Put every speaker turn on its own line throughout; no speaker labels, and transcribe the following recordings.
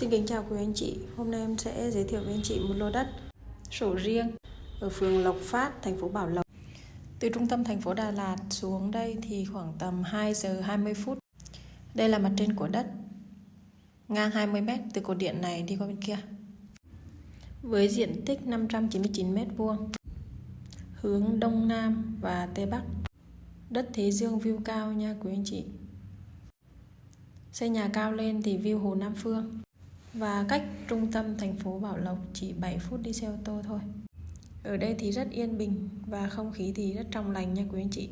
Xin kính chào quý anh chị. Hôm nay em sẽ giới thiệu với anh chị một lô đất sổ riêng ở phường Lộc Phát, thành phố Bảo Lộc. Từ trung tâm thành phố Đà Lạt xuống đây thì khoảng tầm 2 giờ 20 phút. Đây là mặt trên của đất. Ngang 20 m từ cột điện này đi qua bên kia. Với diện tích 599 m vuông. Hướng đông nam và tây bắc. Đất thế dương view cao nha quý anh chị. Xây nhà cao lên thì view Hồ Nam Phương và cách trung tâm thành phố Bảo Lộc chỉ 7 phút đi xe ô tô thôi. Ở đây thì rất yên bình và không khí thì rất trong lành nha quý anh chị.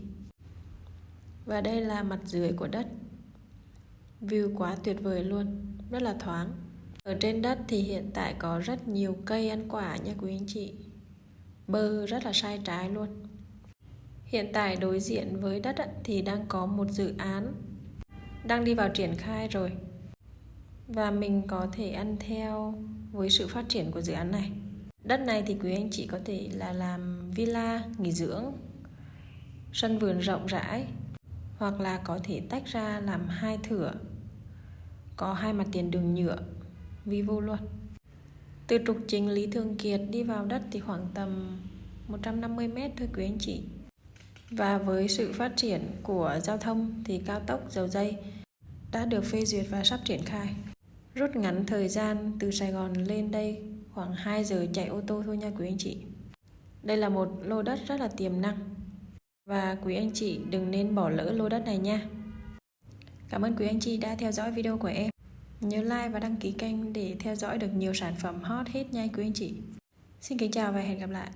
Và đây là mặt dưới của đất. View quá tuyệt vời luôn, rất là thoáng. Ở trên đất thì hiện tại có rất nhiều cây ăn quả nha quý anh chị. Bơ rất là sai trái luôn. Hiện tại đối diện với đất thì đang có một dự án đang đi vào triển khai rồi và mình có thể ăn theo với sự phát triển của dự án này. Đất này thì quý anh chị có thể là làm villa, nghỉ dưỡng, sân vườn rộng rãi, hoặc là có thể tách ra làm hai thửa, có hai mặt tiền đường nhựa vivo luôn. Từ trục chính Lý Thường Kiệt đi vào đất thì khoảng tầm 150 mét thôi quý anh chị. Và với sự phát triển của giao thông thì cao tốc dầu dây đã được phê duyệt và sắp triển khai. Rút ngắn thời gian từ Sài Gòn lên đây, khoảng 2 giờ chạy ô tô thôi nha quý anh chị. Đây là một lô đất rất là tiềm năng và quý anh chị đừng nên bỏ lỡ lô đất này nha. Cảm ơn quý anh chị đã theo dõi video của em. Nhớ like và đăng ký kênh để theo dõi được nhiều sản phẩm hot hết nha quý anh chị. Xin kính chào và hẹn gặp lại.